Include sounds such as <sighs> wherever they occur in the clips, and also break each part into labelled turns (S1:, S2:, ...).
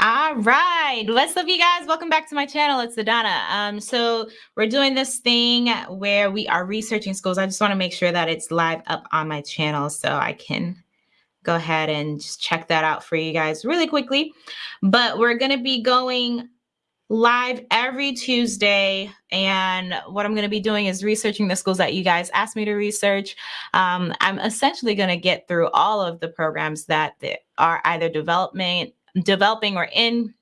S1: All right. What's up, you guys? Welcome back to my channel. It's Adana. Um, so we're doing this thing where we are researching schools. I just want to make sure that it's live up on my channel so I can go ahead and just check that out for you guys really quickly. But we're going to be going live every Tuesday. And what I'm going to be doing is researching the schools that you guys asked me to research. Um, I'm essentially going to get through all of the programs that are either development developing or in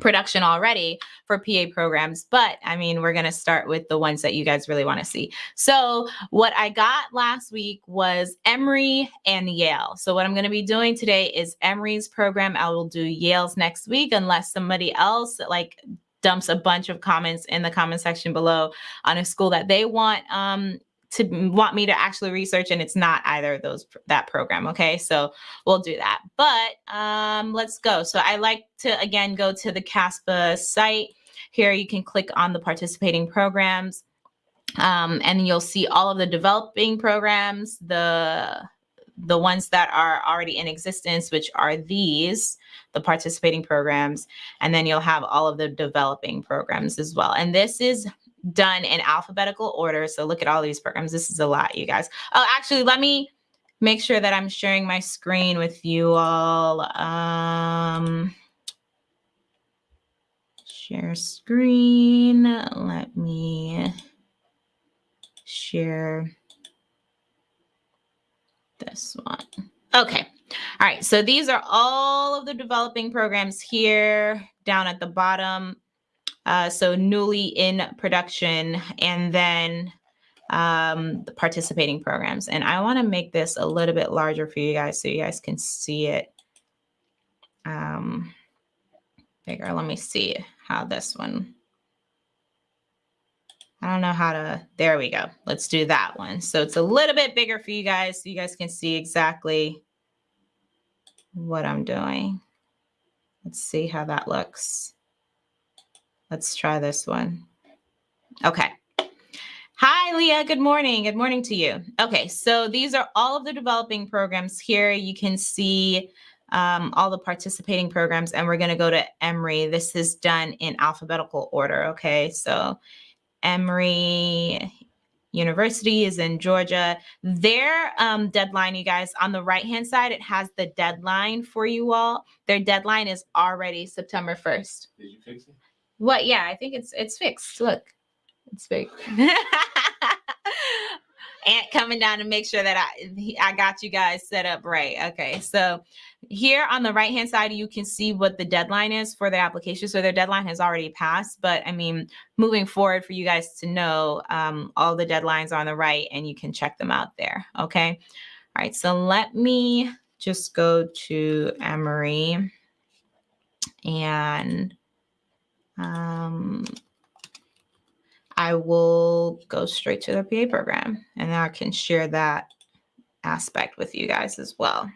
S1: production already for PA programs, but I mean, we're going to start with the ones that you guys really want to see. So, what I got last week was Emory and Yale. So, what I'm going to be doing today is Emory's program. I will do Yale's next week unless somebody else like dumps a bunch of comments in the comment section below on a school that they want um, to want me to actually research and it's not either of those that program okay? So we'll do that. But um let's go. So i like to again go to the CASPA site. Here you can click on the participating programs um, and you'll see all of the developing programs the the ones that are already in existence which are these the participating programs and then you'll have all of the developing programs as well. And this is done in alphabetical order. So look at all these programs. This is a lot, you guys. Oh, actually, let me make sure that I'm sharing my screen with you all. Um, share screen. Let me share this one. Okay. All right. So these are all of the developing programs here down at the bottom. Uh, so newly in production and then um, the participating programs. And I want to make this a little bit larger for you guys so you guys can see it um, bigger. Let me see how this one. I don't know how to, there we go. Let's do that one. So it's a little bit bigger for you guys so you guys can see exactly what I'm doing. Let's see how that looks. Let's try this one. Okay. Hi, Leah. Good morning. Good morning to you. Okay, so these are all of the developing programs here. You can see um, all the participating programs, and we're going to go to Emory. This is done in alphabetical order. Okay, so Emory University is in Georgia. Their um, deadline, you guys, on the right hand side, it has the deadline for you all. Their deadline is already September 1st.
S2: Did you fix it?
S1: What? Yeah, I think it's it's fixed. Look, it's fixed. <laughs> Aunt coming down to make sure that I I got you guys set up right. Okay, so here on the right hand side, you can see what the deadline is for the application. So their deadline has already passed, but I mean, moving forward for you guys to know, um, all the deadlines are on the right, and you can check them out there. Okay, all right. So let me just go to Emory and um, I will go straight to the PA program and I can share that aspect with you guys as well.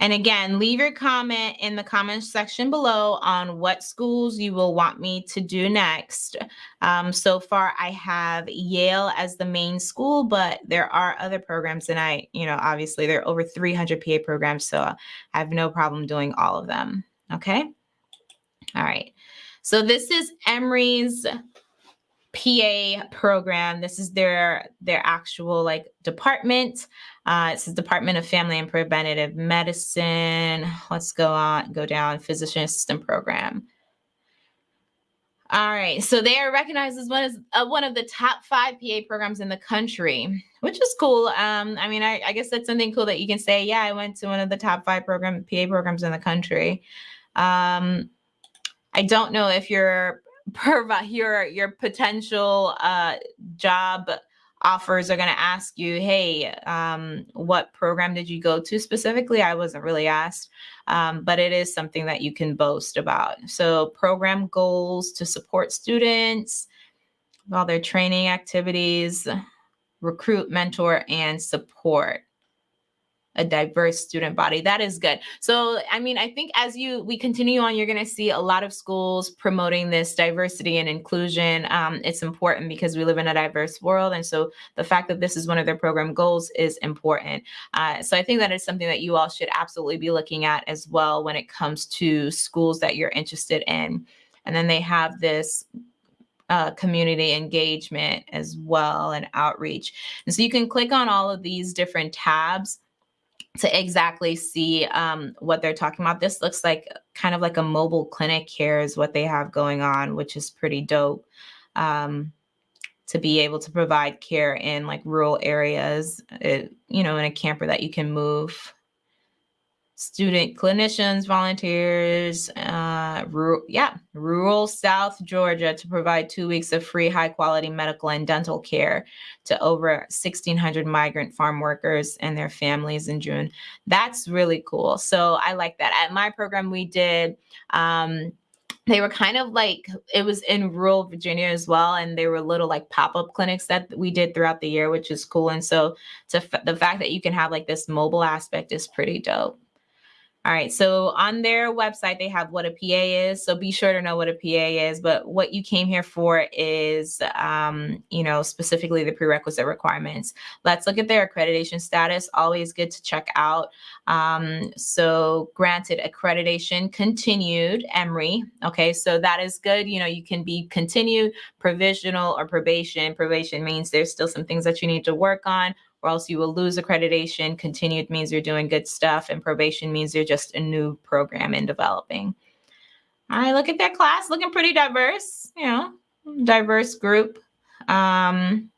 S1: And again, leave your comment in the comment section below on what schools you will want me to do next. Um, so far, I have Yale as the main school, but there are other programs, and I, you know, obviously there are over 300 PA programs, so I have no problem doing all of them. Okay. All right. So this is Emory's PA program. This is their their actual like department. Uh, it says Department of Family and Preventative Medicine. Let's go on, go down physician assistant program. All right, so they are recognized as one of uh, one of the top five PA programs in the country, which is cool. Um, I mean, I, I guess that's something cool that you can say. Yeah, I went to one of the top five program PA programs in the country. Um, I don't know if your <laughs> your your potential uh, job offers are going to ask you, hey, um, what program did you go to specifically? I wasn't really asked, um, but it is something that you can boast about. So program goals to support students, all their training activities, recruit, mentor, and support. A diverse student body. That is good. So, I mean, I think as you we continue on, you're going to see a lot of schools promoting this diversity and inclusion. Um, it's important because we live in a diverse world, and so the fact that this is one of their program goals is important. Uh, so, I think that is something that you all should absolutely be looking at as well when it comes to schools that you're interested in. And then they have this uh, community engagement as well and outreach. And so you can click on all of these different tabs to exactly see um, what they're talking about. This looks like kind of like a mobile clinic here is what they have going on, which is pretty dope. Um, to be able to provide care in like rural areas, it, you know, in a camper that you can move student clinicians, volunteers, uh, rural, yeah, rural South Georgia to provide two weeks of free high quality medical and dental care to over 1,600 migrant farm workers and their families in June. That's really cool. So I like that. At my program, we did. Um, they were kind of like it was in rural Virginia as well, and they were little like pop up clinics that we did throughout the year, which is cool. And so, to the fact that you can have like this mobile aspect is pretty dope. All right, so on their website, they have what a PA is. So be sure to know what a PA is. But what you came here for is, um, you know, specifically the prerequisite requirements. Let's look at their accreditation status. Always good to check out. Um, so granted accreditation continued, Emory. Okay, so that is good. You know, you can be continued, provisional, or probation. Probation means there's still some things that you need to work on or else you will lose accreditation. Continued means you're doing good stuff, and probation means you're just a new program in developing. Right, look at that class, looking pretty diverse, you know, diverse group. Um,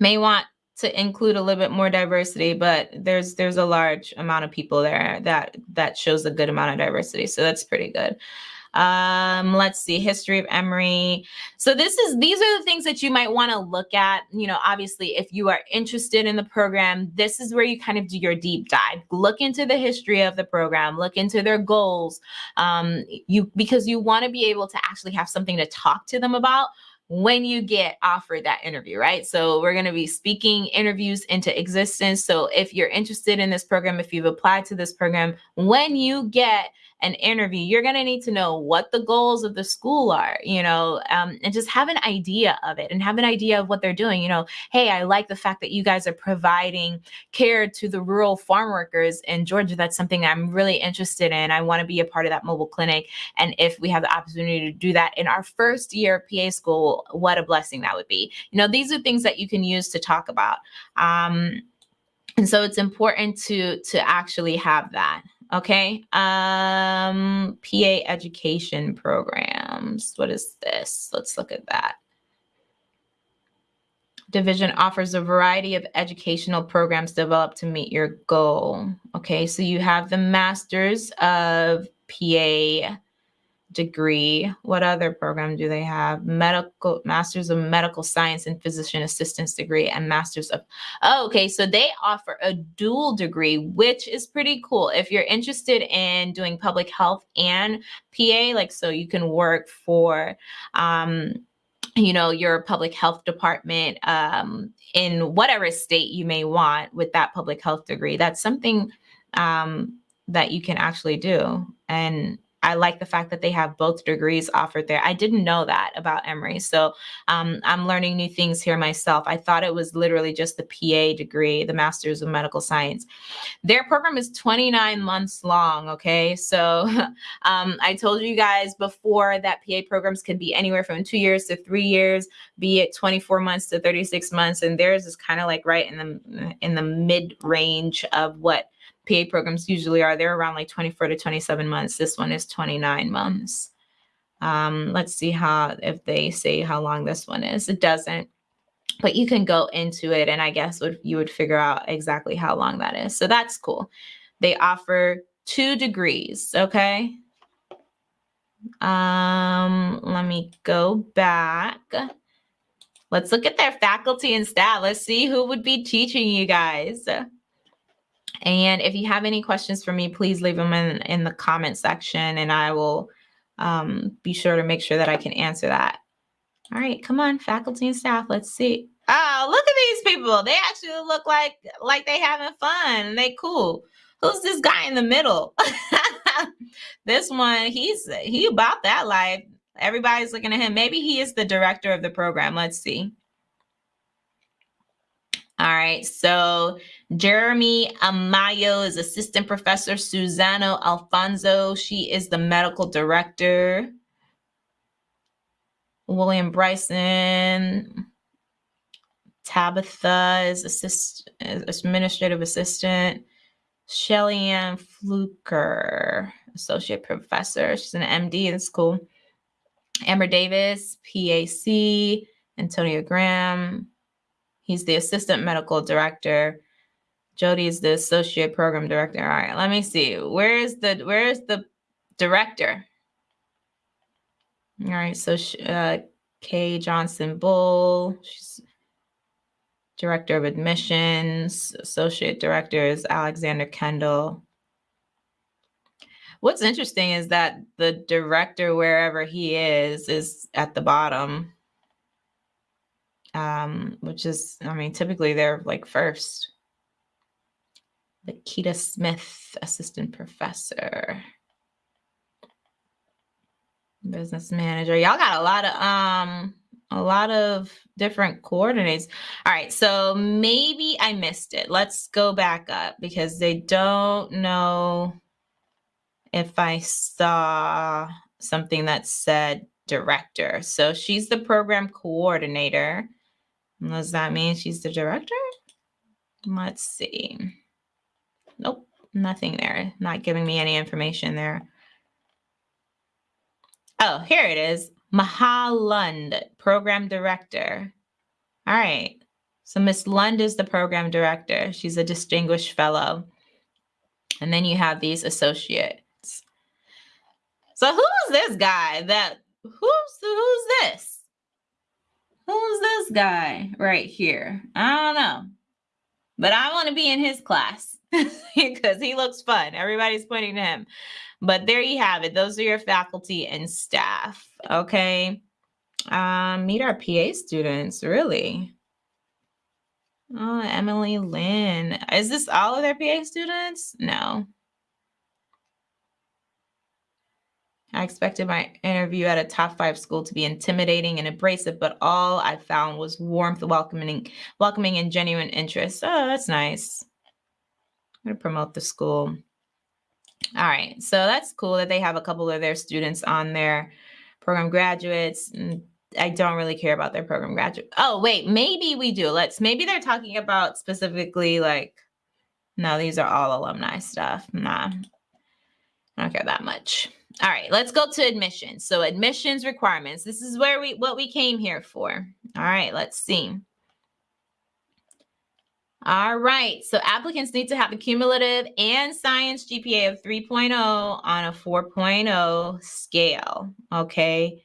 S1: may want to include a little bit more diversity, but there's there's a large amount of people there that that shows a good amount of diversity. So that's pretty good. Um, let's see, history of Emory. So this is these are the things that you might want to look at. You know, obviously, if you are interested in the program, this is where you kind of do your deep dive. Look into the history of the program, look into their goals. Um, you because you want to be able to actually have something to talk to them about when you get offered that interview, right? So we're going to be speaking interviews into existence. So if you're interested in this program, if you've applied to this program, when you get an interview, you're going to need to know what the goals of the school are, you know, um, and just have an idea of it and have an idea of what they're doing. You know, hey, I like the fact that you guys are providing care to the rural farm workers in Georgia. That's something I'm really interested in. I want to be a part of that mobile clinic. And if we have the opportunity to do that in our first year of PA school, what a blessing that would be. You know, these are things that you can use to talk about. Um, and so it's important to to actually have that Okay. Um, PA education programs. What is this? Let's look at that. Division offers a variety of educational programs developed to meet your goal. Okay, so you have the Masters of PA degree. What other program do they have? Medical Masters of Medical Science and Physician Assistance degree and Masters of Oh, okay, so they offer a dual degree, which is pretty cool. If you're interested in doing public health and PA, like so you can work for um you know your public health department um, in whatever state you may want with that public health degree that's something um, that you can actually do and I like the fact that they have both degrees offered there. I didn't know that about Emory. So um, I'm learning new things here myself. I thought it was literally just the PA degree, the Master's of Medical Science. Their program is 29 months long. Okay. So <laughs> um, I told you guys before that PA programs can be anywhere from two years to three years, be it 24 months to 36 months. And theirs is kind of like right in the, in the mid range of what PA programs usually are. They're around like 24 to 27 months. This one is 29 months. Um, let's see how, if they say how long this one is. It doesn't, but you can go into it and I guess would, you would figure out exactly how long that is. So that's cool. They offer two degrees, okay? Um, let me go back. Let's look at their faculty and staff. Let's see who would be teaching you guys. And if you have any questions for me, please leave them in, in the comment section and I will um, be sure to make sure that I can answer that. All right, come on, faculty and staff, let's see. Oh, look at these people. They actually look like like they having fun they cool. Who's this guy in the middle? <laughs> this one, he's he about that life. Everybody's looking at him. Maybe he is the director of the program. Let's see. All right, so Jeremy Amayo is assistant professor. Susano Alfonso, she is the medical director. William Bryson, Tabitha is assist, administrative assistant. Shelly Ann Fluker, associate professor. She's an MD in school. Amber Davis, PAC. Antonio Graham, he's the assistant medical director. Jody is the associate program director. All right, let me see. Where is the where is the director? All right, so uh, Kay Johnson Bull, she's Director of Admissions, Associate Director is Alexander Kendall. What's interesting is that the director, wherever he is, is at the bottom, um, which is, I mean, typically they're like first. Lakita Smith, Assistant Professor business manager y'all got a lot of um a lot of different coordinates. All right, so maybe I missed it. Let's go back up because they don't know if I saw something that said director. So she's the program coordinator. Does that mean she's the director? Let's see. Nope, nothing there. Not giving me any information there. Oh, here it is. Maha Lund, program director. All right. So Miss Lund is the program director. She's a distinguished fellow. And then you have these associates. So who's this guy that who's who's this? Who's this guy right here? I don't know. But I want to be in his class <laughs> because he looks fun. Everybody's pointing to him. But there you have it. Those are your faculty and staff. Okay. Um, meet our PA students, really. Oh, Emily Lynn. Is this all of their PA students? No. I expected my interview at a top five school to be intimidating and abrasive, but all I found was warmth, welcoming, welcoming, and genuine interest. Oh, that's nice. I'm gonna promote the school. All right, so that's cool that they have a couple of their students on their program graduates. I don't really care about their program graduate. Oh, wait, maybe we do. Let's maybe they're talking about specifically like no, these are all alumni stuff. Nah. I don't care that much. All right, let's go to admissions. So admissions requirements. This is where we what we came here for. All right, let's see. All right. So applicants need to have a cumulative and science GPA of 3.0 on a 4.0 scale. Okay.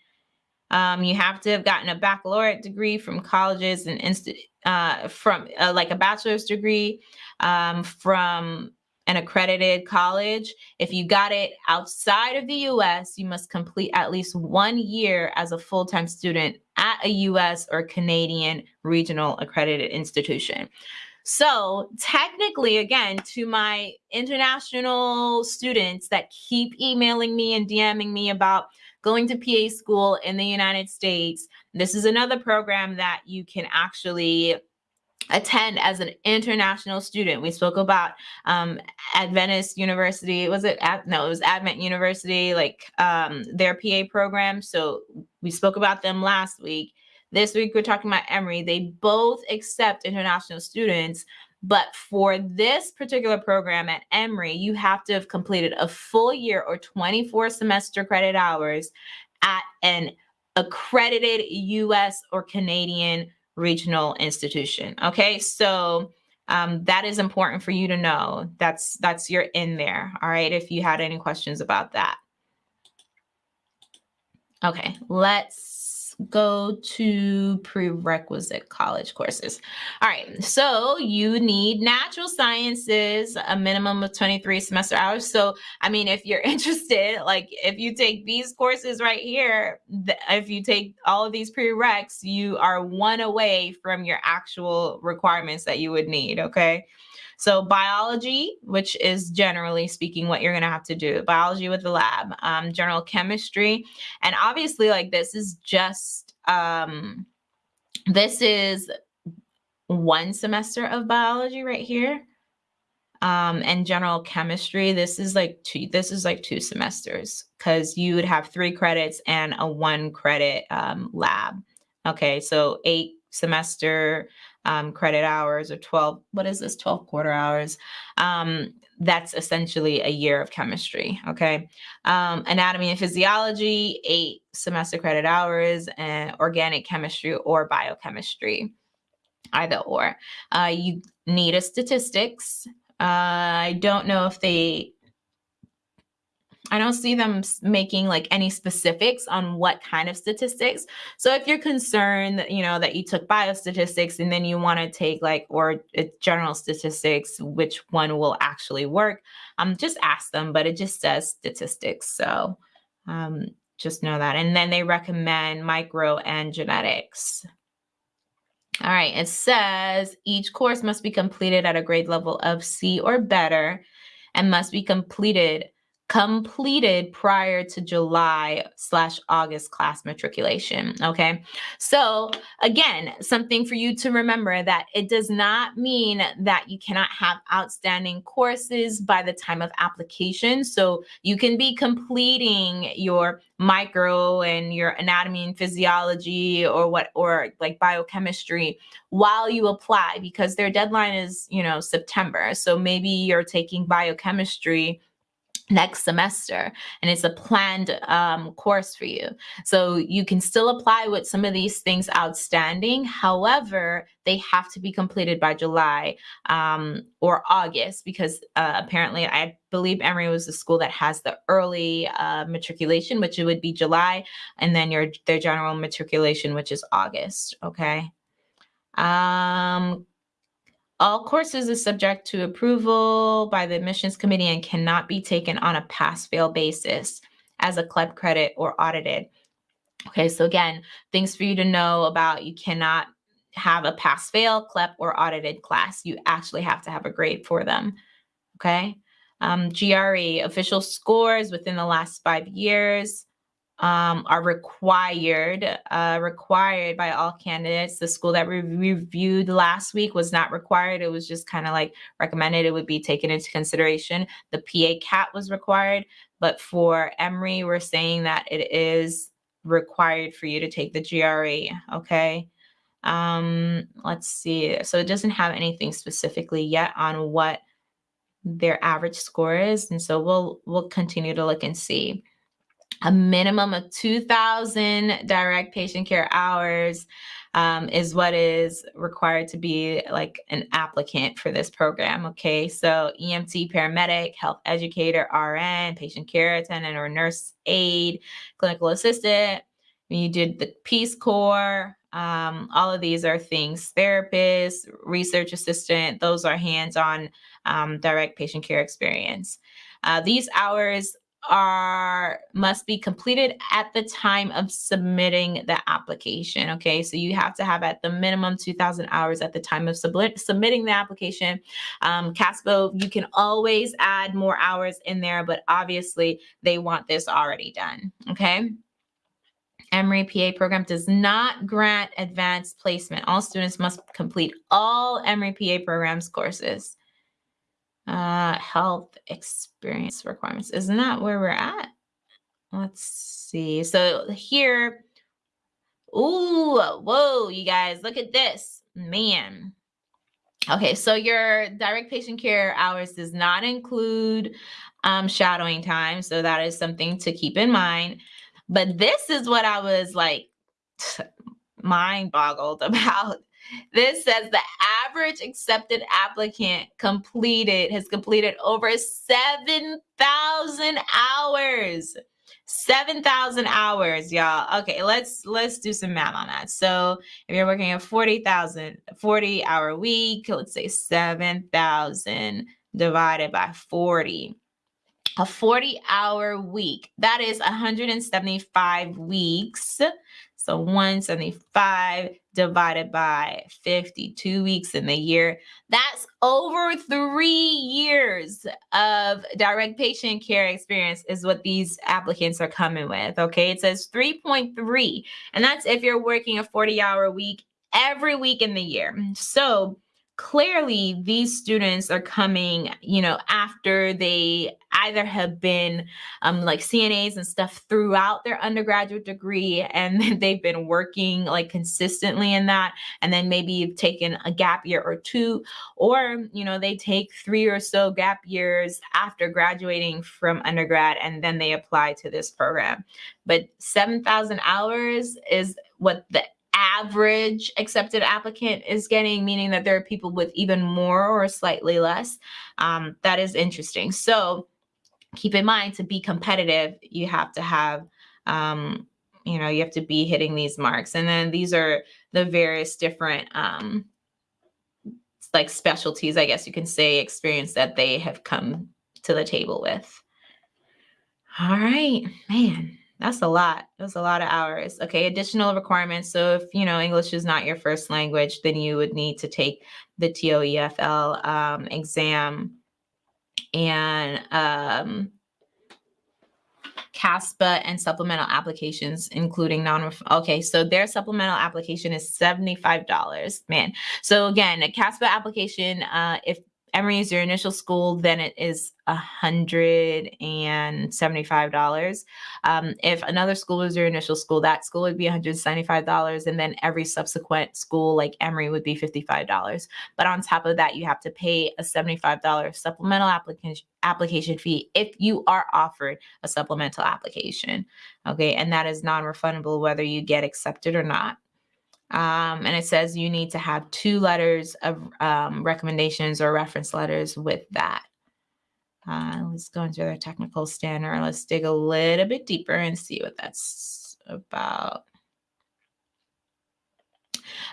S1: Um, you have to have gotten a baccalaureate degree from colleges and institute uh, from uh, like a bachelor's degree um, from an accredited college. If you got it outside of the US, you must complete at least one year as a full time student at a US or Canadian regional accredited institution. So, technically, again, to my international students that keep emailing me and DMing me about going to PA school in the United States, this is another program that you can actually attend as an international student. We spoke about um, Adventist University. Was it? Ad, no, it was Advent University, like um, their PA program. So we spoke about them last week. This week, we're talking about Emory. They both accept international students, but for this particular program at Emory, you have to have completed a full year or 24 semester credit hours at an accredited US or Canadian regional institution. Okay, so um, that is important for you to know. That's that's your in there. All right, if you had any questions about that. Okay, let's go to prerequisite college courses. All right, so you need natural sciences, a minimum of 23 semester hours. So, I mean, if you're <laughs> interested, like if you take these courses right here, if you take all of these prereqs, you are one away from your actual requirements that you would need, okay? So biology, which is generally speaking what you're going to have to do, biology with the lab, um, general chemistry, and obviously like this is just um, this is one semester of biology right here. Um, and general chemistry, this is like two, this is like two semesters because you would have three credits and a one credit um, lab. Okay, so eight semester um, credit hours or 12, what is this, 12 quarter hours. Um, that's essentially a year of chemistry, okay? Um, anatomy and physiology, eight semester credit hours, and organic chemistry or biochemistry, either or. Uh, you need a statistics. Uh, I don't know if they I don't see them making like any specifics on what kind of statistics. So if you're concerned, that, you know, that you took biostatistics and then you want to take like or uh, general statistics, which one will actually work, um, just ask them. But it just says statistics, so um, just know that. And then they recommend micro and genetics. All right, it says each course must be completed at a grade level of C or better and must be completed completed prior to July slash August class matriculation. Okay. So again, something for you to remember that it does not mean that you cannot have outstanding courses by the time of application. So you can be completing your micro and your anatomy and physiology or what or like biochemistry while you apply because their deadline is you know september so maybe you're taking biochemistry next semester and it's a planned um, course for you. So you can still apply with some of these things outstanding. However they have to be completed by july um, or august because uh, apparently i believe emory was the school that has the early uh, matriculation which would be july and then your their general matriculation which is august okay? Um all courses are subject to approval by the admissions committee and cannot be taken on a pass-fail basis as a CLEP credit or audited. Okay, so again, things for you to know about you cannot have a pass-fail, CLEP, or audited class. You actually have to have a grade for them. Okay, um, GRE, official scores within the last five years um, are required uh, required by all candidates. The school that we reviewed last week was not required. It was just kind of like recommended. It would be taken into consideration. The PA CAT was required, but for Emory, we're saying that it is required for you to take the GRE. Okay. Um, let's see. So it doesn't have anything specifically yet on what their average score is, and so we'll we'll continue to look and see a minimum of 2,000 direct patient care hours um, is what is required to be like an applicant for this program. Okay, so EMT, paramedic, health educator, RN, patient care attendant or nurse aide, clinical assistant. When you did the Peace Corps, um, all of these are things. Therapist, research assistant, those are hands-on um, direct patient care experience. Uh, these hours are must be completed at the time of submitting the application okay? So you have to have at the minimum 2000 hours at the time of submit, submitting the application. Um, CASPA you can always add more hours in there but obviously they want this already done okay? Emory PA program does not grant advanced placement. All students must complete all Emory PA programs courses uh, health experience requirements. Isn't that where we're at? Let's see. So here, ooh, whoa, you guys, look at this. Man. Okay, so your direct patient care hours does not include um, shadowing time. So that is something to keep in mind. But this is what I was like <sighs> mind boggled <laughs> about. This says the average accepted applicant completed has completed over 7,000 hours 7,000 hours, y'all. Okay, let's let's do some math on that. So if you're working a 40,000 40 hour week, let's say 7,000 divided by 40. A 40 hour week, that is 175 weeks. So 175 divided by 52 weeks in the year. That's over three years of direct patient care experience, is what these applicants are coming with. Okay. It says 3.3, and that's if you're working a 40 hour week every week in the year. So clearly these students are coming you know after they either have been um, like cnas and stuff throughout their undergraduate degree and <laughs> they've been working like consistently in that and then maybe you've taken a gap year or two or you know they take three or so gap years after graduating from undergrad and then they apply to this program. But 7000 hours is what the average accepted applicant is getting, meaning that there are people with even more or slightly less. Um, that is interesting. So keep in mind to be competitive, you have to have, um, you know, you have to be hitting these marks. And then these are the various different, um, like specialties, I guess you can say, experience that they have come to the table with. All right, man. That's a lot. That's a lot of hours. Okay, additional requirements. So if you know English is not your first language, then you would need to take the TOEFL um, exam and um, CASPA and supplemental applications, including non. Okay, so their supplemental application is seventy-five dollars. Man, so again, a CASPA application, uh, if Emory is your initial school, then it is $175. Um, if another school is your initial school, that school would be $175. And then every subsequent school, like Emory, would be $55. But on top of that, you have to pay a $75 supplemental application application fee if you are offered a supplemental application. Okay. And that is non refundable whether you get accepted or not. Um, and it says you need to have two letters of um, recommendations or reference letters with that. Uh, let's go into their technical standard. Let's dig a little bit deeper and see what that's about.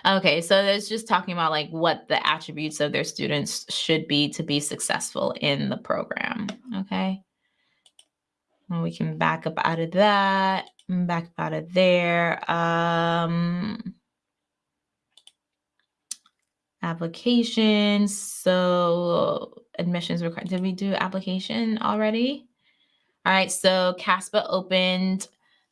S1: Okay, so it's just talking about like what the attributes of their students should be to be successful in the program. Okay. And we can back up out of that, back up out of there. Um, applications. So admissions required. Did we do application already? All right, so CASPA opened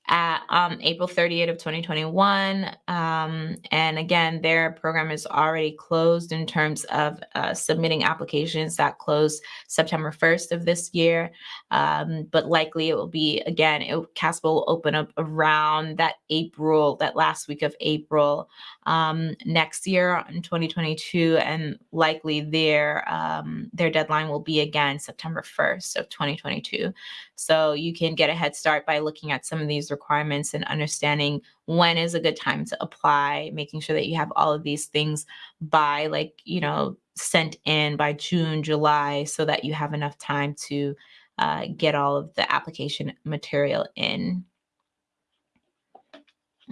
S1: at um, April 30th of 2021. Um, and again, their program is already closed in terms of uh, submitting applications that closed September 1st of this year. Um, but likely it will be, again, it, CASPA will open up around that April, that last week of April um, next year in 2022. And likely their, um, their deadline will be again September 1st of 2022. So you can get a head start by looking at some of these requirements and understanding when is a good time to apply, making sure that you have all of these things by like, you know, sent in by June, July, so that you have enough time to uh, get all of the application material in.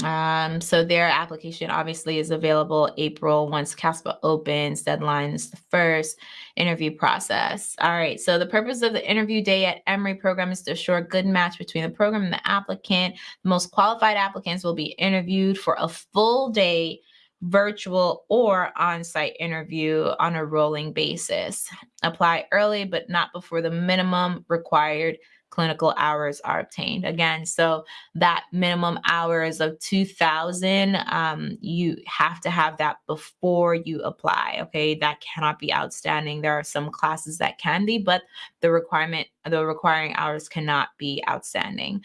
S1: Um, so their application obviously is available April once CASPA opens. deadlines the first interview process. All right. So the purpose of the interview day at Emory program is to assure a good match between the program and the applicant. The most qualified applicants will be interviewed for a full day virtual or on-site interview on a rolling basis. Apply early, but not before the minimum required clinical hours are obtained. Again, so that minimum hours of 2000, um, you have to have that before you apply. Okay, that cannot be outstanding. There are some classes that can be, but the requirement, the requiring hours cannot be outstanding.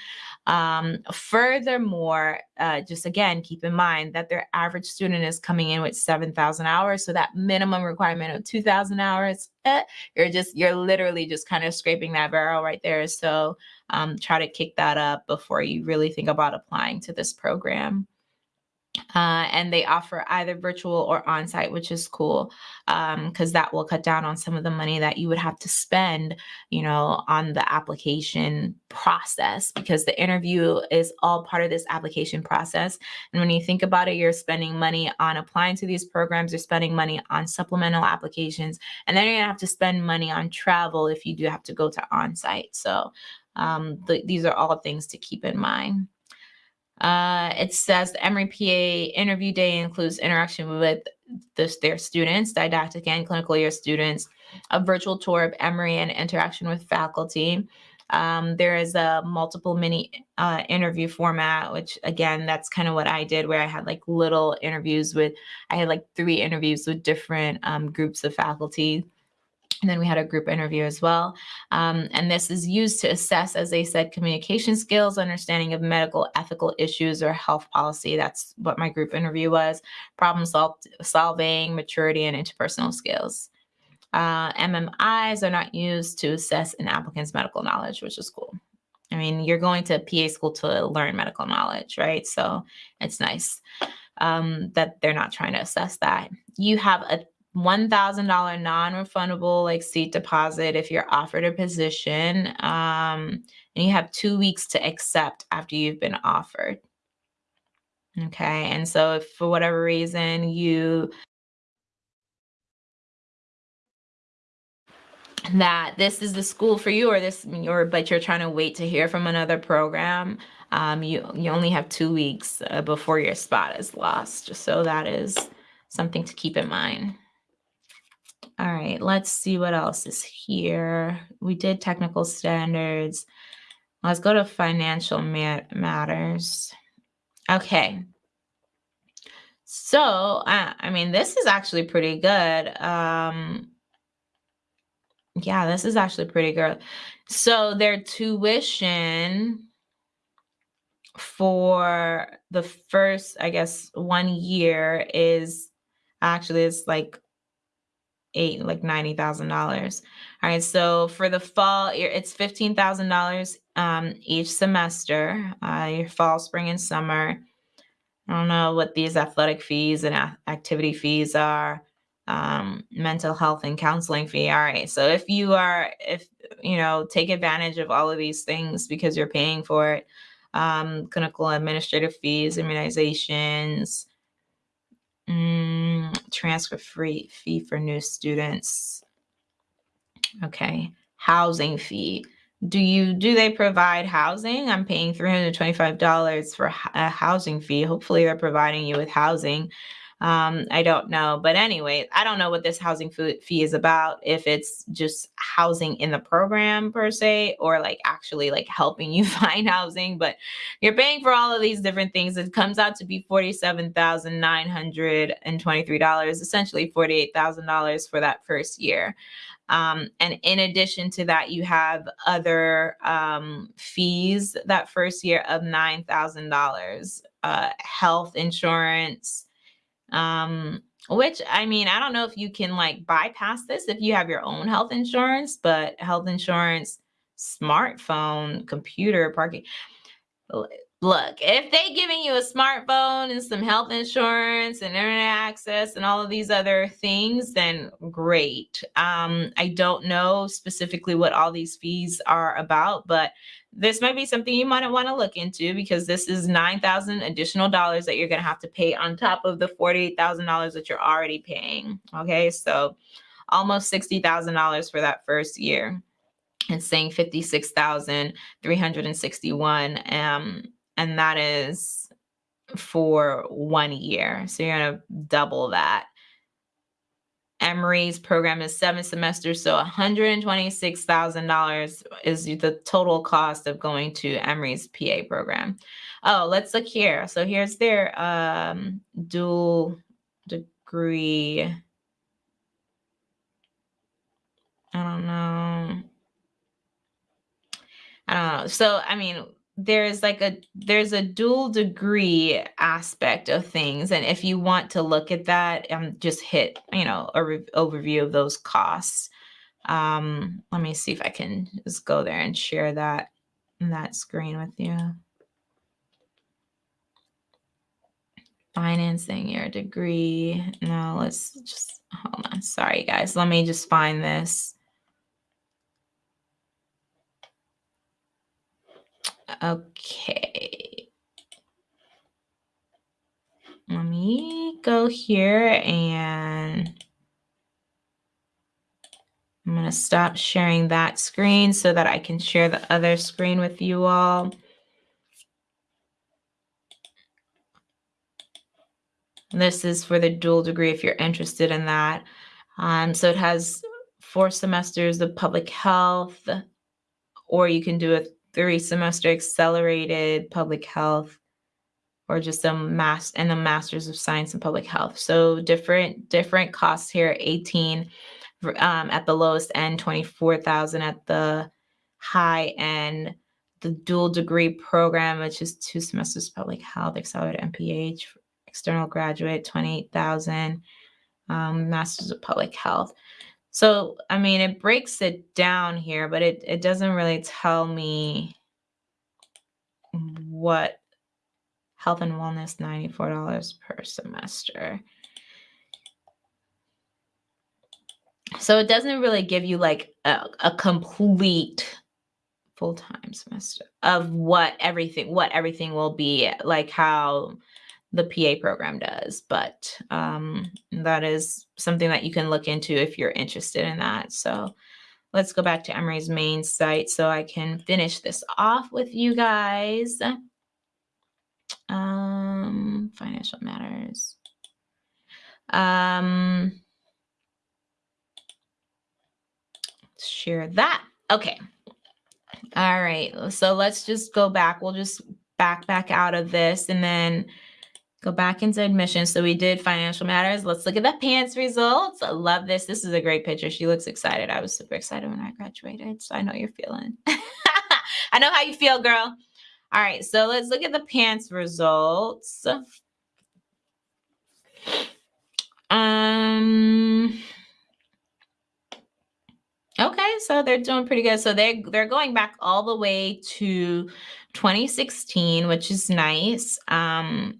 S1: Um, furthermore, uh, just again, keep in mind that their average student is coming in with 7,000 hours. So that minimum requirement of 2,000 hours, eh, you're just, you're literally just kind of scraping that barrel right there. So um, try to kick that up before you really think about applying to this program. Uh, and they offer either virtual or on-site, which is cool because um, that will cut down on some of the money that you would have to spend, you know, on the application process because the interview is all part of this application process. And when you think about it, you're spending money on applying to these programs, you're spending money on supplemental applications, and then you're gonna have to spend money on travel if you do have to go to on-site. So um, th these are all things to keep in mind. Uh, it says the Emory PA interview day includes interaction with this, their students, didactic and clinical year students, a virtual tour of Emory and interaction with faculty. Um, there is a multiple mini uh, interview format, which again, that's kind of what I did where I had like little interviews with, I had like three interviews with different um, groups of faculty. And then we had a group interview as well. Um, and this is used to assess, as they said, communication skills, understanding of medical ethical issues or health policy. That's what my group interview was, problem sol solving, maturity, and interpersonal skills. Uh, MMIs are not used to assess an applicant's medical knowledge, which is cool. I mean, you're going to PA school to learn medical knowledge, right? So it's nice um, that they're not trying to assess that. You have a $1,000 non-refundable like seat deposit if you're offered a position. Um, and you have two weeks to accept after you've been offered. Okay. And so if for whatever reason you that this is the school for you or this or but you're trying to wait to hear from another program um, you you only have two weeks uh, before your spot is lost so that is something to keep in mind all right, let's see what else is here. We did technical standards. Let's go to financial matters. Okay. So, I mean, this is actually pretty good. Um, yeah, this is actually pretty good. So their tuition for the first, I guess, one year is actually it's like eight like ninety thousand dollars. All right, so for the fall, it's fifteen thousand um, dollars each semester. Uh, your fall, spring, and summer. I don't know what these athletic fees and activity fees are. Um, mental health and counseling fee. All right, so if you are, if you know, take advantage of all of these things because you're paying for it. Um, clinical administrative fees, immunizations. Mm, transfer free fee for new students. Okay, housing fee. Do you do they provide housing? I'm paying $325 for a housing fee. Hopefully they're providing you with housing. Um, I don't know. But anyway, I don't know what this housing fee is about, if it's just housing in the program per se, or like actually like helping you <laughs> find housing, but you're paying for all of these different things. It comes out to be $47,923, essentially $48,000 for that first year. Um, and in addition to that, you have other um, fees that first year of $9,000, uh, health insurance, um, which I mean, I don't know if you can like bypass this if you have your own health insurance, but health insurance, smartphone, computer, parking. Look, if they giving you a smartphone and some health insurance and internet access and all of these other things, then great. Um, I don't know specifically what all these fees are about, but this might be something you might want to look into because this is 9,000 additional dollars that you're going to have to pay on top of the $48,000 that you're already paying. Okay, so almost $60,000 for that first year. It's saying 56,361 um and that is for one year. So you're going to double that. Emory's program is seven semesters, so $126,000 is the total cost of going to Emory's PA program. Oh, let's look here. So here's their um, dual degree. I don't know. I don't know. So, I mean, there's like a there's a dual degree aspect of things and if you want to look at that um just hit you know a overview of those costs um let me see if i can just go there and share that that screen with you financing your degree. No, let's just hold on. Sorry, guys. Let me just find this. Okay. Let me go here and I'm going to stop sharing that screen so that I can share the other screen with you all. This is for the dual degree if you're interested in that. Um, so it has four semesters of public health, or you can do a three semester accelerated public health or just a mass and a master's of science in public health. So different different costs here 18 um, at the lowest end, 24,000 at the high end. The dual degree program, which is two semesters public health, accelerated MPH, external graduate, 28,000, um, masters of public health. So, I mean, it breaks it down here, but it, it doesn't really tell me what health and wellness, $94 per semester. So it doesn't really give you like a, a complete full-time semester of what everything what everything will be like how the PA program does, but um, that is something that you can look into if you're interested in that. So let's go back to Emory's main site so I can finish this off with you guys. Um, financial matters. Um, share that. Okay. All right. So let's just go back. We'll just back back out of this and then Go back into admissions. So we did financial matters. Let's look at the PANCE results. I love this. This is a great picture. She looks excited. I was super excited when I graduated. So I know you're feeling. <laughs> I know how you feel, girl. All right. So let's look at the PANCE results. Um. Okay, so they're doing pretty good. So they they're going back all the way to 2016, which is nice. Um,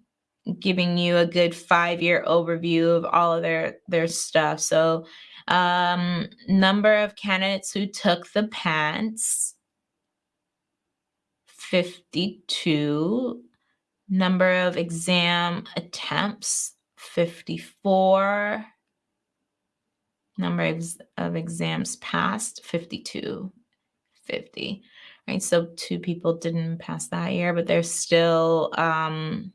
S1: giving you a good five year overview of all of their their stuff. So um, number of candidates who took the PANCE 52 number of exam attempts 54 number of exams passed 52 50 right so two people didn't pass that year but there's still um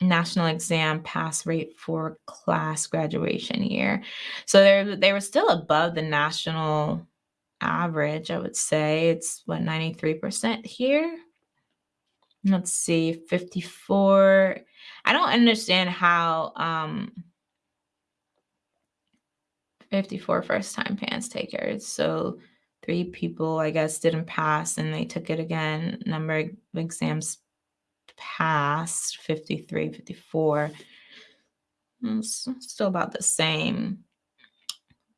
S1: national exam pass rate for class graduation year. So they they were still above the national average, I would say. It's what 93% here. Let's see, 54. I don't understand how um 54 first time PANCE takers. So three people, I guess, didn't pass and they took it again. Number of exams passed 53, 54. It's still about the same.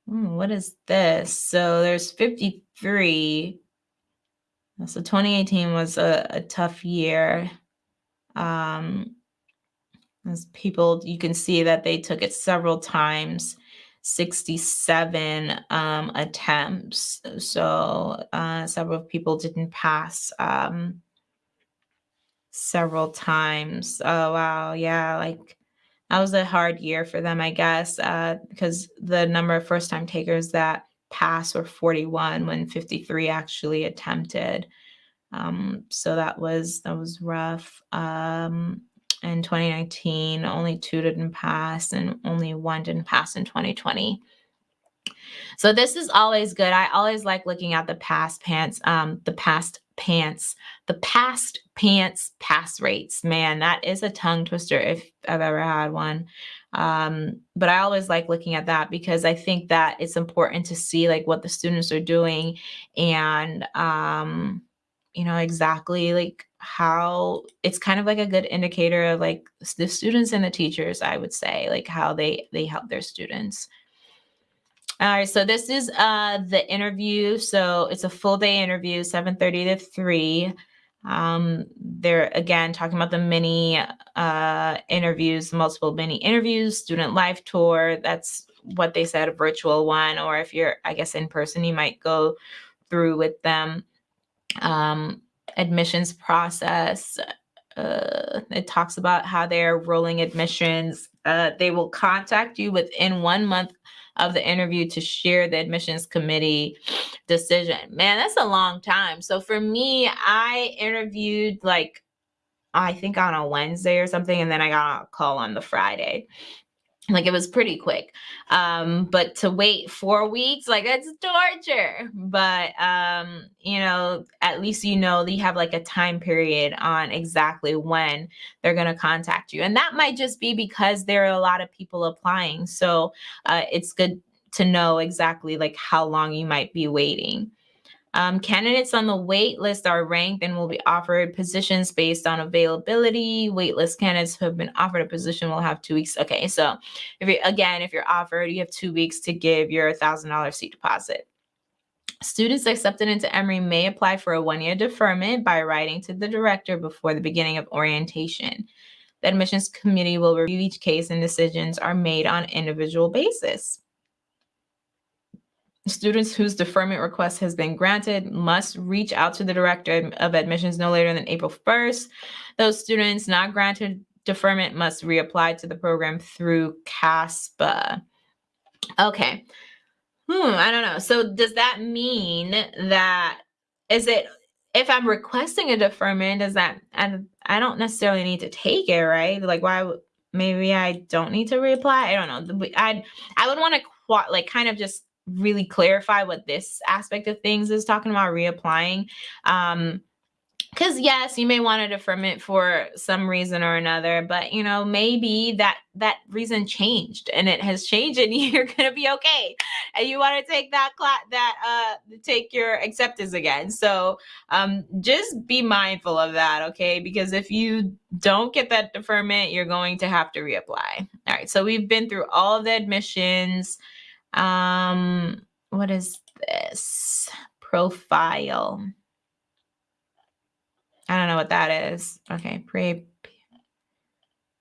S1: Hmm, what is this? So there's 53. So 2018 was a, a tough year. Um, as people, you can see that they took it several times. 67 um, attempts. So uh, several people didn't pass. Um, several times. Oh, wow. Yeah. Like that was a hard year for them, I guess, uh, because the number of first time takers that passed were 41 when 53 actually attempted. Um, so that was that was rough. Um, in 2019, only two didn't pass, and only one didn't pass in 2020. So this is always good. I always like looking at the past PANCE, um, the past PANCE, the past PANCE pass rates. Man, that is a tongue twister if I've ever had one. Um, but I always like looking at that because I think that it's important to see like what the students are doing and um, you know exactly like how it's kind of like a good indicator of like the students and the teachers i would say like how they they help their students all right, so this is uh, the interview. So it's a full day interview, 7.30 to 3. Um, they're again talking about the mini uh, interviews, multiple mini interviews, student life tour. That's what they said, a virtual one, or if you're, I guess, in person, you might go through with them. Um, admissions process. Uh, it talks about how they're rolling admissions. Uh, they will contact you within one month of the interview to share the admissions committee decision. Man, that's a long time. So for me, I interviewed like I think on a Wednesday or something, and then I got a call on the Friday like it was pretty quick. Um but to wait four weeks like that's torture. But um you know at least you know that you have like a time period on exactly when they're going to contact you. And that might just be because there are a lot of people applying. So uh, it's good to know exactly like how long you might be waiting um, candidates on the wait list are ranked and will be offered positions based on availability. Waitlist candidates who have been offered a position will have two weeks. Okay, so if you again, if you're offered, you have two weeks to give your thousand dollar seat deposit. Students accepted into Emory may apply for a one-year deferment by writing to the director before the beginning of orientation. The admissions committee will review each case and decisions are made on individual basis. Students whose deferment request has been granted must reach out to the director of admissions no later than April 1st. Those students not granted deferment must reapply to the program through CASPA. Okay. Hmm, I don't know. So does that mean that is it if I'm requesting a deferment, does that I, I don't necessarily need to take it, right? Like why maybe I don't need to reapply? I don't know. I I would want to like kind of just really clarify what this aspect of things is talking about reapplying. Um, because yes you may want a deferment for some reason or another but you know maybe that that reason changed and it has changed and <laughs> you're gonna be okay. And you want to take that class that uh take your acceptance again. So um just be mindful of that okay? Because if you don't get that deferment you're going to have to reapply. All right so we've been through all the admissions um, what is this? Profile. I don't know what that is. Okay, pre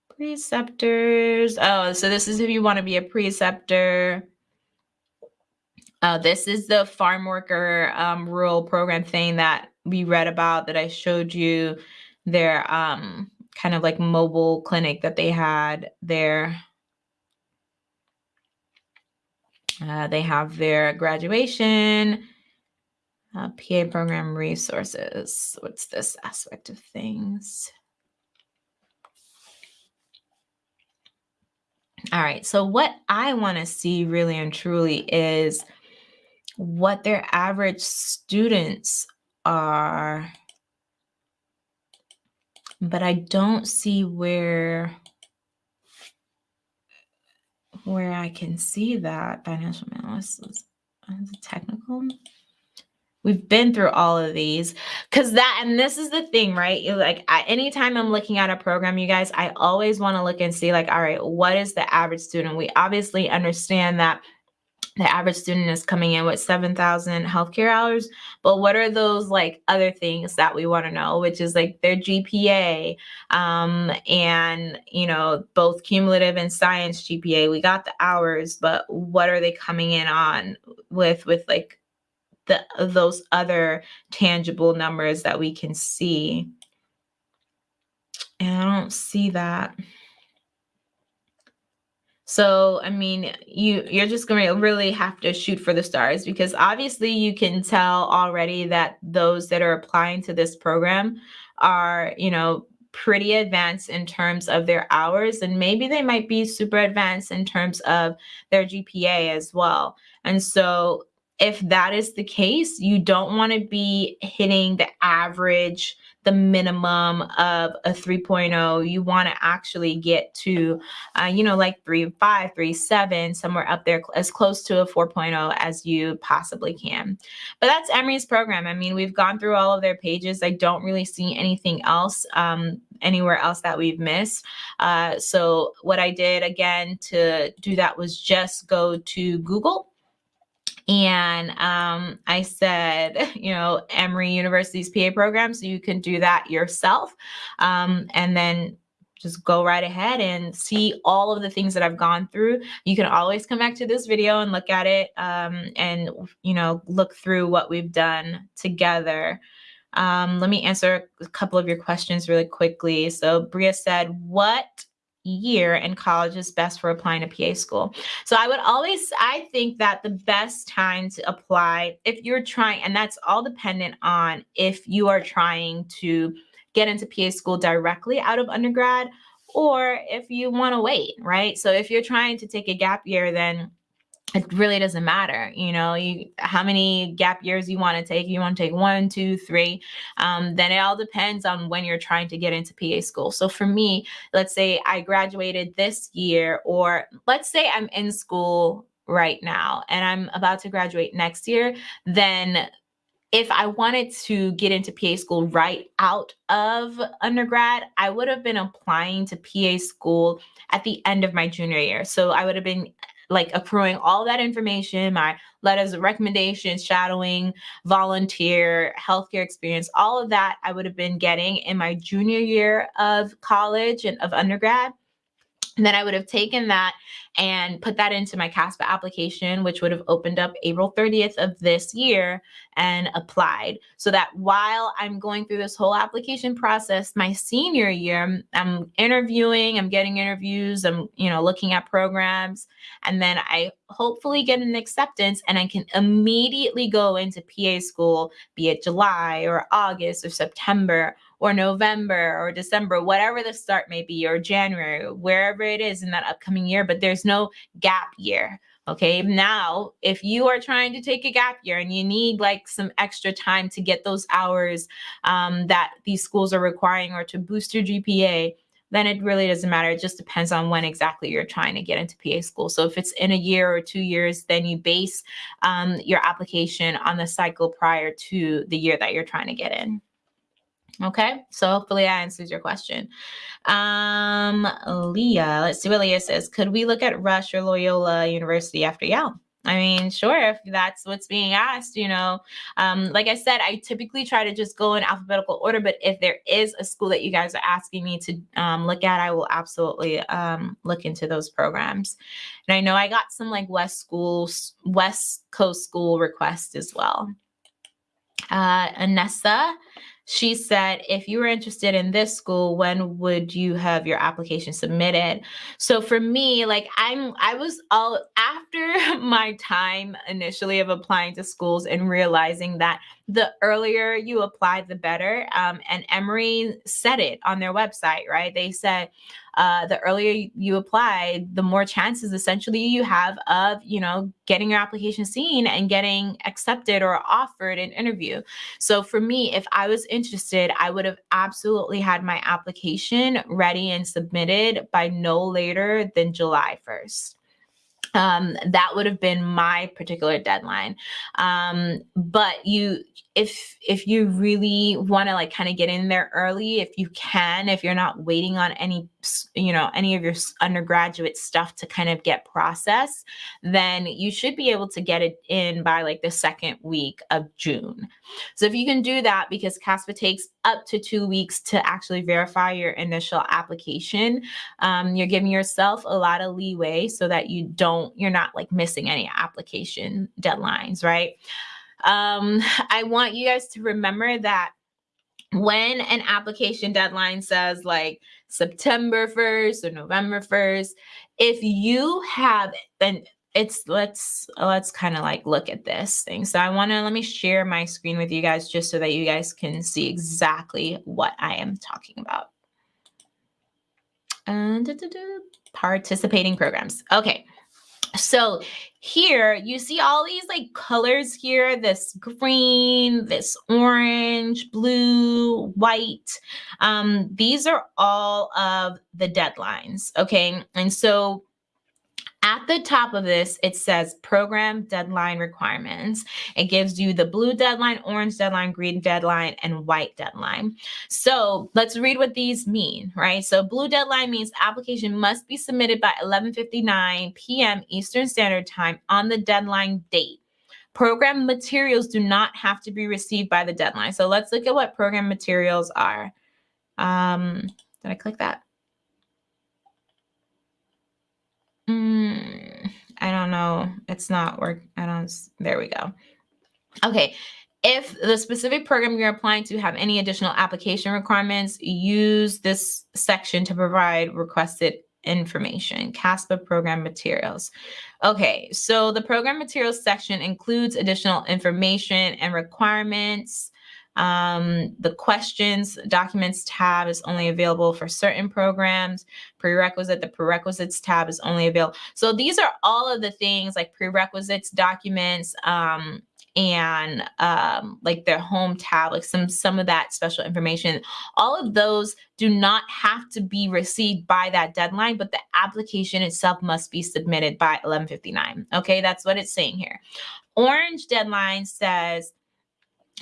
S1: preceptors. Oh, so this is if you want to be a preceptor. Uh, this is the farm worker um, rural program thing that we read about that I showed you. Their um, kind of like mobile clinic that they had there. Uh, they have their graduation, uh, PA program resources. What's this aspect of things? All right, so what I want to see really and truly is what their average students are. But I don't see where where I can see that financial analysis is uh, technical. We've been through all of these because that, and this is the thing, right? You're like, I, anytime I'm looking at a program, you guys, I always want to look and see, like, all right, what is the average student? We obviously understand that the average student is coming in with 7,000 healthcare hours. But what are those like other things that we want to know, which is like their GPA um, and, you know, both cumulative and science GPA. We got the hours, but what are they coming in on with, with like the, those other tangible numbers that we can see? And I don't see that. So, I mean, you you're just going to really have to shoot for the stars because obviously you can tell already that those that are applying to this program are, you know, pretty advanced in terms of their hours and maybe they might be super advanced in terms of their GPA as well. And so if that is the case, you don't want to be hitting the average the minimum of a 3.0 you want to actually get to uh, you know like 3.5 3.7 somewhere up there as close to a 4.0 as you possibly can. But that's emory's program. I mean we've gone through all of their pages. I don't really see anything else um, anywhere else that we've missed. Uh, so what I did again to do that was just go to Google and um, I said, <laughs> you know, Emory University's PA program, so you can do that yourself. Um, and then just go right ahead and see all of the things that I've gone through. You can always come back to this video and look at it um, and, you know, look through what we've done together. Um, let me answer a couple of your questions really quickly. So Bria said, what year in college is best for applying to PA school. So I would always, I think that the best time to apply, if you're trying, and that's all dependent on if you are trying to get into PA school directly out of undergrad or if you want to wait, right? So if you're trying to take a gap year, then it really doesn't matter you know you how many gap years you want to take you want to take one two three um, then it all depends on when you're trying to get into pa school so for me let's say i graduated this year or let's say i'm in school right now and i'm about to graduate next year then if I wanted to get into PA school right out of undergrad, I would have been applying to PA school at the end of my junior year. So I would have been like accruing all that information, my letters of recommendation, shadowing, volunteer, healthcare experience, all of that I would have been getting in my junior year of college and of undergrad. And then I would have taken that and put that into my CASPA application, which would have opened up April 30th of this year and applied. So that while I'm going through this whole application process, my senior year, I'm interviewing, I'm getting interviews, I'm, you know, looking at programs, and then I hopefully get an acceptance and I can immediately go into PA school, be it July or August or September or November or December, whatever the start may be, or January, wherever it is in that upcoming year, but there's no gap year. Okay, now if you are trying to take a gap year and you need like some extra time to get those hours um, that these schools are requiring or to boost your GPA, then it really doesn't matter. It just depends on when exactly you're trying to get into PA school. So if it's in a year or two years, then you base um, your application on the cycle prior to the year that you're trying to get in. Okay, so hopefully that answers your question. Um, Leah, let's see what Leah says. Could we look at Rush or Loyola University after Yale? I mean, sure, if that's what's being asked, you know, um, like I said, I typically try to just go in alphabetical order, but if there is a school that you guys are asking me to um, look at, I will absolutely um, look into those programs. And I know I got some like West schools, West Coast school requests as well. Uh, Anessa, she said, if you were interested in this school, when would you have your application submitted? So for me, like I'm, I was all after <laughs> my time initially of applying to schools and realizing that the earlier you apply, the better. Um, and Emory said it on their website, right? They said uh, the earlier you apply, the more chances essentially you have of, you know, getting your application seen and getting accepted or offered an interview. So for me, if I was interested, I would have absolutely had my application ready and submitted by no later than July 1st um, that would have been my particular deadline. Um, but you, if if you really want to like kind of get in there early, if you can, if you're not waiting on any, you know, any of your undergraduate stuff to kind of get processed, then you should be able to get it in by like the second week of June. So if you can do that, because CASPA takes up to two weeks to actually verify your initial application, um, you're giving yourself a lot of leeway so that you don't, you're not like missing any application deadlines, right? Um, I want you guys to remember that when an application deadline says like September 1st or November 1st, if you have then it's let's let's kind of like look at this thing. So I want to let me share my screen with you guys just so that you guys can see exactly what I am talking about. Uh, and participating programs. Okay. So here you see all these like colors here, this green, this orange, blue, white. Um, these are all of the deadlines. Okay. And so at the top of this, it says program deadline requirements. It gives you the blue deadline, orange deadline, green deadline, and white deadline. So let's read what these mean, right? So blue deadline means application must be submitted by 11.59 p.m. Eastern Standard Time on the deadline date. Program materials do not have to be received by the deadline. So let's look at what program materials are. Um, did I click that? Mm, I don't know. It's not work. I don't. There we go. Okay. If the specific program you're applying to have any additional application requirements, use this section to provide requested information, CASPA program materials. Okay, so the program materials section includes additional information and requirements. Um, the questions documents tab is only available for certain programs. Prerequisite, the prerequisites tab is only available. So these are all of the things like prerequisites documents, um, and um, like their home tab, like some some of that special information. All of those do not have to be received by that deadline, but the application itself must be submitted by 11:59. Okay, that's what it's saying here. Orange deadline says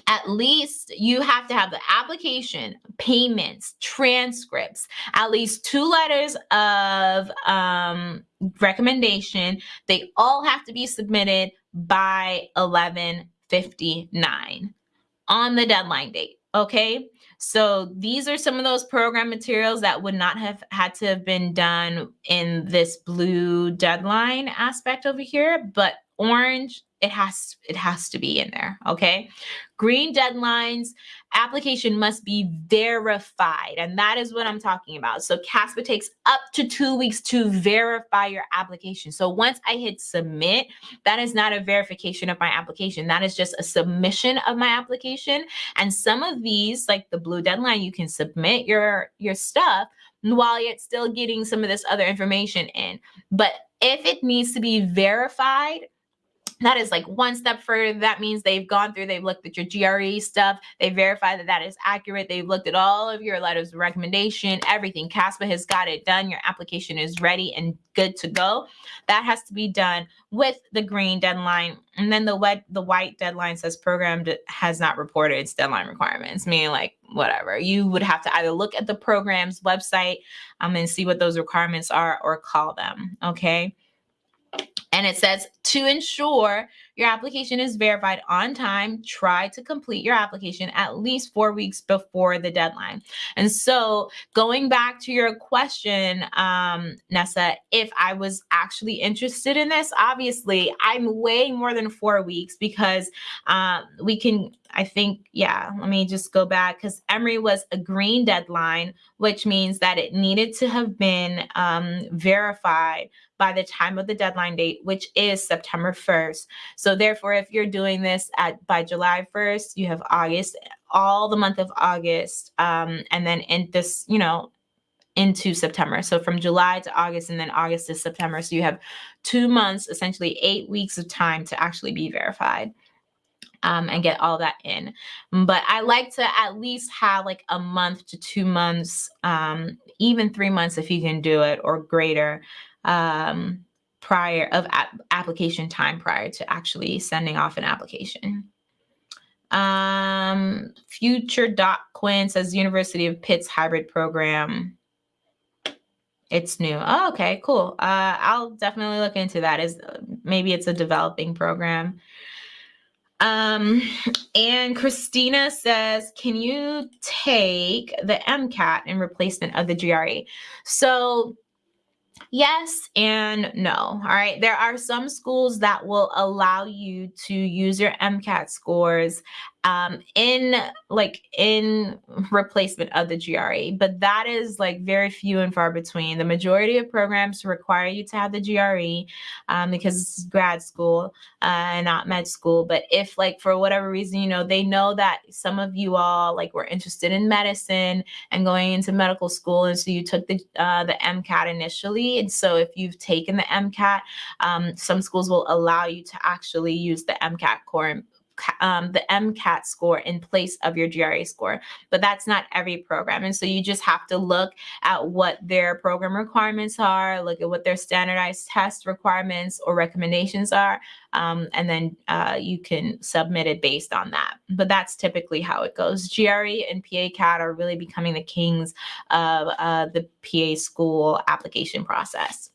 S1: at least you have to have the application, payments, transcripts, at least two letters of um, recommendation. They all have to be submitted by 11:59 on the deadline date. Okay. So these are some of those program materials that would not have had to have been done in this blue deadline aspect over here, but orange it has it has to be in there okay? Green deadlines application must be verified and that is what i'm talking about. So caspa takes up to two weeks to verify your application. So once i hit submit that is not a verification of my application. That is just a submission of my application. And some of these like the blue deadline you can submit your your stuff while yet still getting some of this other information in. But if it needs to be verified that is like one step further. That means they've gone through, they've looked at your GRE stuff, they verify that that is accurate. They've looked at all of your letters of recommendation, everything. CASPA has got it done. Your application is ready and good to go. That has to be done with the green deadline. And then the wet, the white deadline says program has not reported its deadline requirements, meaning like whatever. You would have to either look at the program's website um, and see what those requirements are or call them. Okay. And it says to ensure your application is verified on time, try to complete your application at least four weeks before the deadline. And so, going back to your question, um, Nessa, if I was actually interested in this, obviously I'm way more than four weeks because um, we can I think, yeah, let me just go back because Emory was a green deadline, which means that it needed to have been um, verified by the time of the deadline date, which is September 1st. So therefore, if you're doing this at by July 1st, you have August, all the month of August, um, and then in this, you know, into September. So from July to August and then August to September. So you have two months, essentially eight weeks of time to actually be verified. Um, and get all that in. But I like to at least have like a month to two months, um, even three months if you can do it or greater um, prior of application time prior to actually sending off an application. Um, Future Doc Quinn says University of Pitt's hybrid program. It's new. Oh, okay, cool. Uh, I'll definitely look into that. Is maybe it's a developing program. Um, and Christina says, can you take the MCAT in replacement of the GRE? So Yes and no. All right. There are some schools that will allow you to use your MCAT scores um, in like in replacement of the GRE, but that is like very few and far between. The majority of programs require you to have the GRE um, because it's grad school uh, and not med school. But if like for whatever reason, you know, they know that some of you all like were interested in medicine and going into medical school, and so you took the uh, the MCAT initially, and so if you've taken the MCAT, um, some schools will allow you to actually use the MCAT core um, the MCAT score in place of your GRE score, but that's not every program. And so you just have to look at what their program requirements are, look at what their standardized test requirements or recommendations are, um, and then uh, you can submit it based on that. But that's typically how it goes. GRE and PA CAT are really becoming the kings of uh, the PA school application process.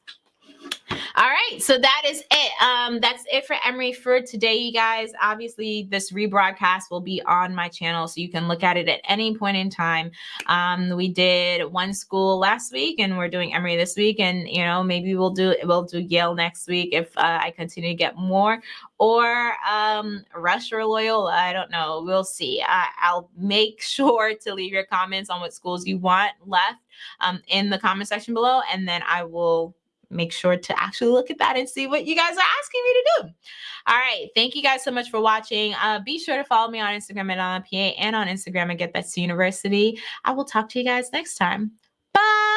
S1: All right, so that is it. Um, that's it for Emory for today, you guys. Obviously, this rebroadcast will be on my channel, so you can look at it at any point in time. Um, we did one school last week, and we're doing Emory this week, and you know maybe we'll do we'll do Yale next week if uh, I continue to get more, or um, Rush or Loyola. I don't know. We'll see. I, I'll make <laughs> sure to leave your comments on what schools you want left um, in the comment section below, and then I will make sure to actually look at that and see what you guys are asking me to do. All right. Thank you guys so much for watching. Uh, be sure to follow me on Instagram at PA and on Instagram at Get That's University. I will talk to you guys next time. Bye.